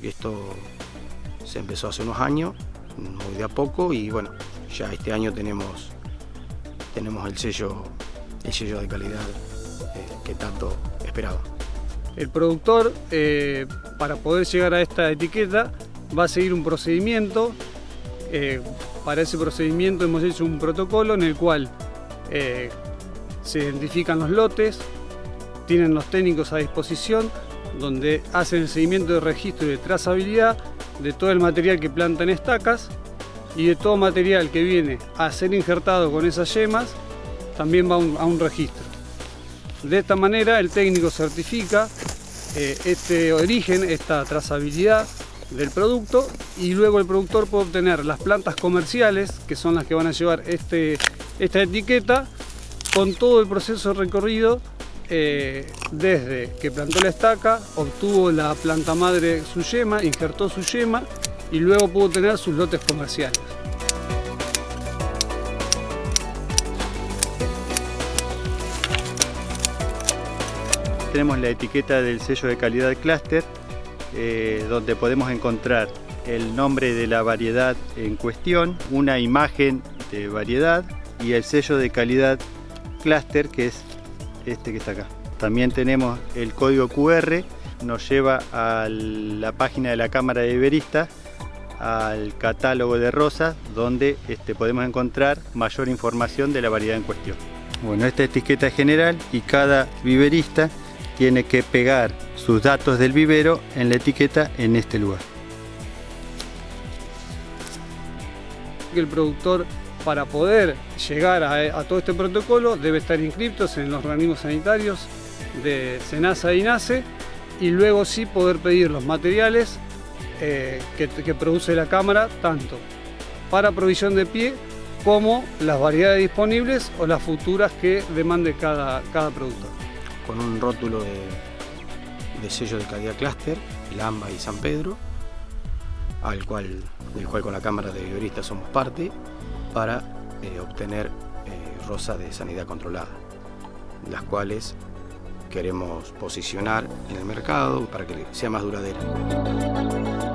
Esto se empezó hace unos años, muy de a poco y bueno, ya este año tenemos, tenemos el, sello, el sello de calidad eh, que tanto esperaba. El productor, eh, para poder llegar a esta etiqueta, va a seguir un procedimiento. Eh, para ese procedimiento hemos hecho un protocolo en el cual se identifican los lotes, tienen los técnicos a disposición, donde hacen el seguimiento de registro y de trazabilidad de todo el material que planta en estacas y de todo material que viene a ser injertado con esas yemas, también va a un, a un registro. De esta manera el técnico certifica eh, este origen, esta trazabilidad del producto y luego el productor puede obtener las plantas comerciales, que son las que van a llevar este, esta etiqueta, con todo el proceso recorrido eh, desde que plantó la estaca, obtuvo la planta madre su yema, injertó su yema y luego pudo tener sus lotes comerciales. Tenemos la etiqueta del sello de calidad Cluster, eh, donde podemos encontrar el nombre de la variedad en cuestión, una imagen de variedad y el sello de calidad Cluster, que es este que está acá. También tenemos el código QR, nos lleva a la página de la Cámara de Iberistas, al catálogo de rosas, donde este, podemos encontrar mayor información de la variedad en cuestión. Bueno, esta etiqueta es general y cada viverista tiene que pegar sus datos del vivero en la etiqueta en este lugar. El productor para poder llegar a, todo este protocolo debe estar inscrito en los organismos sanitarios de SENASA y INASE y luego sí poder pedir los materiales eh, que, produce la cámara tanto para provisión de pie como las variedades disponibles o las futuras que demande cada, cada productor con un rótulo de, sello de calidad clúster, el AMBA y San Pedro, al cual, del cual con la Cámara de Viveristas somos parte, para eh, obtener eh, rosas de sanidad controlada, las cuales queremos posicionar en el mercado para que sea más duradera.